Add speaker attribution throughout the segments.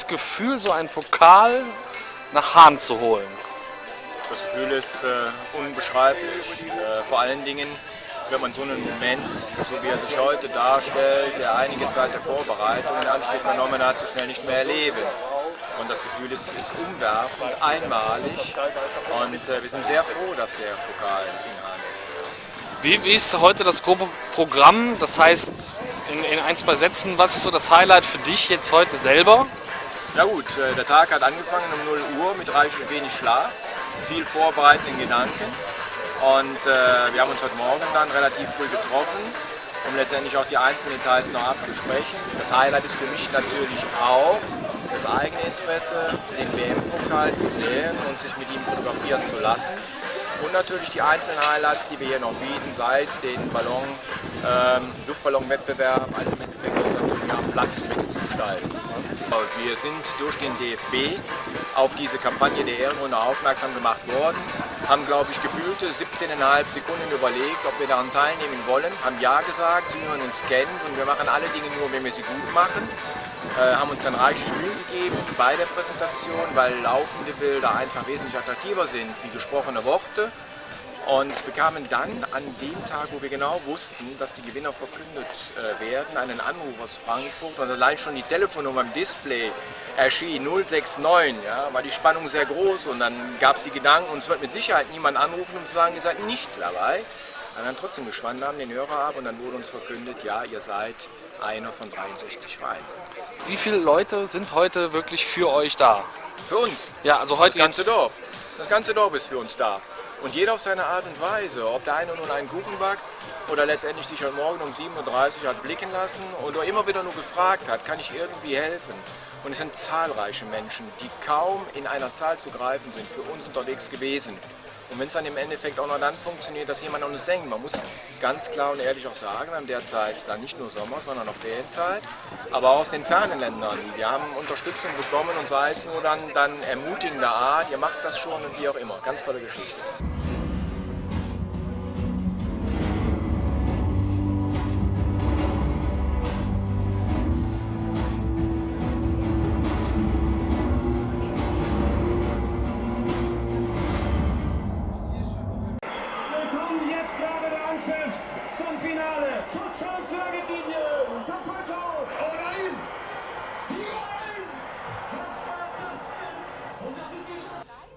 Speaker 1: das Gefühl, so einen Pokal nach Hahn zu holen?
Speaker 2: Das Gefühl ist äh, unbeschreiblich. Äh, vor allen Dingen, wenn man so einen Moment, so wie er sich heute darstellt, der einige Zeit der Vorbereitung in Anspruch genommen hat, so schnell nicht mehr erleben. Und das Gefühl ist, ist umwerfend, einmalig und äh, wir sind sehr froh, dass der Pokal in Hahn ist.
Speaker 1: Wie, wie ist heute das grobe Programm? Das heißt, in, in ein, zwei Sätzen, was ist so das Highlight für dich jetzt heute selber?
Speaker 2: Na gut, äh, der Tag hat angefangen um 0 Uhr mit reichlich wenig Schlaf, viel vorbereitenden Gedanken. Und äh, wir haben uns heute Morgen dann relativ früh getroffen, um letztendlich auch die einzelnen Details noch abzusprechen. Das Highlight ist für mich natürlich auch das eigene Interesse, den WM-Pokal zu sehen und sich mit ihm fotografieren zu lassen. Und natürlich die einzelnen Highlights, die wir hier noch bieten, sei es den Ballon, ähm, Luftballon-Wettbewerb, also im Endeffekt das sogar am Platz mitzugestalten. Wir sind durch den DFB auf diese Kampagne der Ehrenrunde aufmerksam gemacht worden, haben, glaube ich, gefühlte 17,5 Sekunden überlegt, ob wir daran teilnehmen wollen, haben Ja gesagt, hören uns kennen und wir machen alle Dinge nur, wenn wir sie gut machen. Äh, haben uns dann reichlich Mühe gegeben bei der Präsentation, weil laufende Bilder einfach wesentlich attraktiver sind wie gesprochene Worte und bekamen dann an dem Tag, wo wir genau wussten, dass die Gewinner verkündet äh, werden, einen Anruf aus Frankfurt und allein schon die Telefonnummer im Display erschien 069, ja, war die Spannung sehr groß und dann gab es die Gedanken, uns wird mit Sicherheit niemand anrufen, um zu sagen, ihr seid nicht dabei. Wir haben dann trotzdem gespannt, haben den Hörer ab und dann wurde uns verkündet, ja, ihr seid einer von 63 Vereinen.
Speaker 1: Wie viele Leute sind heute wirklich für euch da?
Speaker 2: Für uns?
Speaker 1: Ja, also heute
Speaker 2: Das ganze Dorf. Das ganze Dorf ist für uns da. Und jeder auf seine Art und Weise. Ob der eine nun einen Kuchen backt oder letztendlich sich heute Morgen um 7.30 Uhr hat blicken lassen oder immer wieder nur gefragt hat, kann ich irgendwie helfen? Und es sind zahlreiche Menschen, die kaum in einer Zahl zu greifen sind, für uns unterwegs gewesen. Und wenn es dann im Endeffekt auch noch dann funktioniert, dass jemand an uns denkt, man muss ganz klar und ehrlich auch sagen, wir haben derzeit dann nicht nur Sommer, sondern auch Ferienzeit, aber auch aus den fernen Ländern. Wir haben Unterstützung bekommen und sei es nur dann, dann ermutigender Art, ihr macht das schon und wie auch immer. Ganz tolle Geschichte.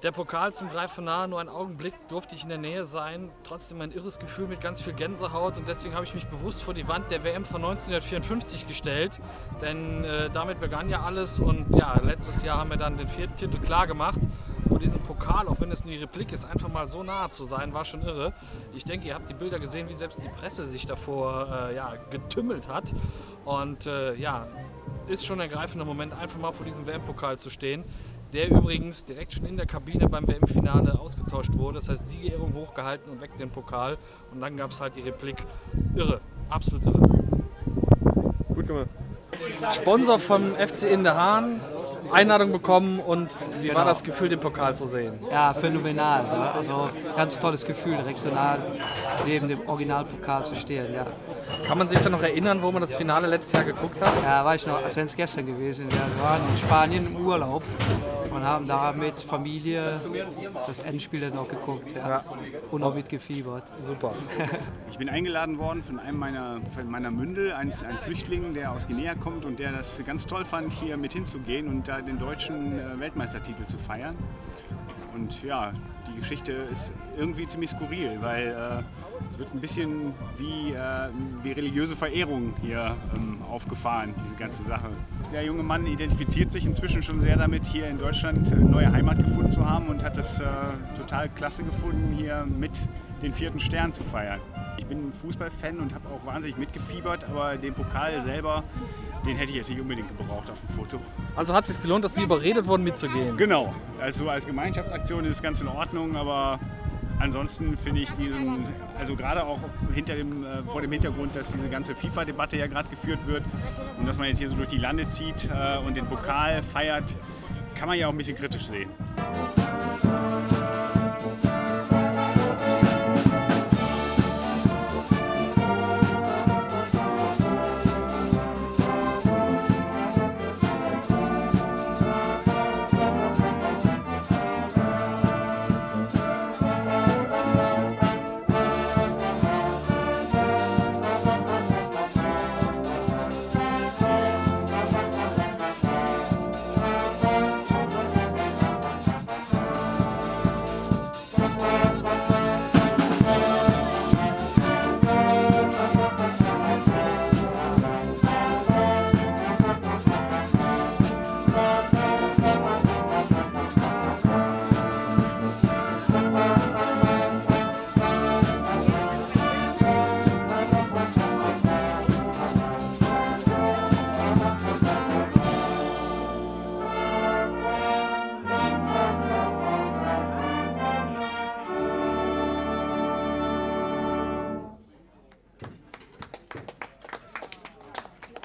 Speaker 1: Der Pokal zum Greifen nahe, nur einen Augenblick durfte ich in der Nähe sein. Trotzdem ein irres Gefühl mit ganz viel Gänsehaut und deswegen habe ich mich bewusst vor die Wand der WM von 1954 gestellt. Denn äh, damit begann ja alles und ja, letztes Jahr haben wir dann den vierten Titel klar gemacht. Und diesen Pokal, auch wenn es nur die Replik ist, einfach mal so nahe zu sein, war schon irre. Ich denke, ihr habt die Bilder gesehen, wie selbst die Presse sich davor äh, ja, getümmelt hat. Und äh, ja, ist schon ein ergreifender Moment, einfach mal vor diesem WM-Pokal zu stehen der übrigens direkt schon in der Kabine beim WM-Finale ausgetauscht wurde. Das heißt, Siegerehrung hochgehalten und weg den Pokal. Und dann gab es halt die Replik. Irre, absolut irre.
Speaker 3: Gut gemacht.
Speaker 1: Sponsor vom FC in der Hahn, Einladung bekommen und wie war das Gefühl, den Pokal zu sehen?
Speaker 4: Ja, phänomenal. Ja. Also ganz tolles Gefühl, regional neben dem Originalpokal zu stehen. Ja.
Speaker 1: Kann man sich da noch erinnern, wo man das Finale letztes Jahr geguckt hat?
Speaker 4: Ja, war ich noch, als wenn es gestern gewesen wäre. Wir waren in Spanien im Urlaub und haben da mit Familie das Endspiel dann noch geguckt. Ja. Und auch mitgefiebert.
Speaker 1: Super.
Speaker 5: Ich bin eingeladen worden von einem meiner, von meiner Mündel, ein, ein Flüchtling, der aus Guinea kommt und der das ganz toll fand, hier mit hinzugehen und da den deutschen äh, Weltmeistertitel zu feiern. Und ja, die Geschichte ist irgendwie ziemlich skurril, weil äh, es wird ein bisschen wie, äh, wie religiöse Verehrung hier ähm, aufgefahren, diese ganze Sache. Der junge Mann identifiziert sich inzwischen schon sehr damit, hier in Deutschland eine neue Heimat gefunden zu haben und hat es äh, total klasse gefunden, hier mit den vierten Stern zu feiern. Ich bin Fußballfan und habe auch wahnsinnig mitgefiebert, aber den Pokal selber, den hätte ich jetzt nicht unbedingt gebraucht auf dem Foto.
Speaker 1: Also hat es sich gelohnt, dass Sie überredet wurden, mitzugehen?
Speaker 5: Genau, also als Gemeinschaftsaktion ist es ganz in Ordnung, aber ansonsten finde ich diesen, also gerade auch hinter dem, äh, vor dem Hintergrund, dass diese ganze FIFA-Debatte ja gerade geführt wird und dass man jetzt hier so durch die Lande zieht äh, und den Pokal feiert, kann man ja auch ein bisschen kritisch sehen.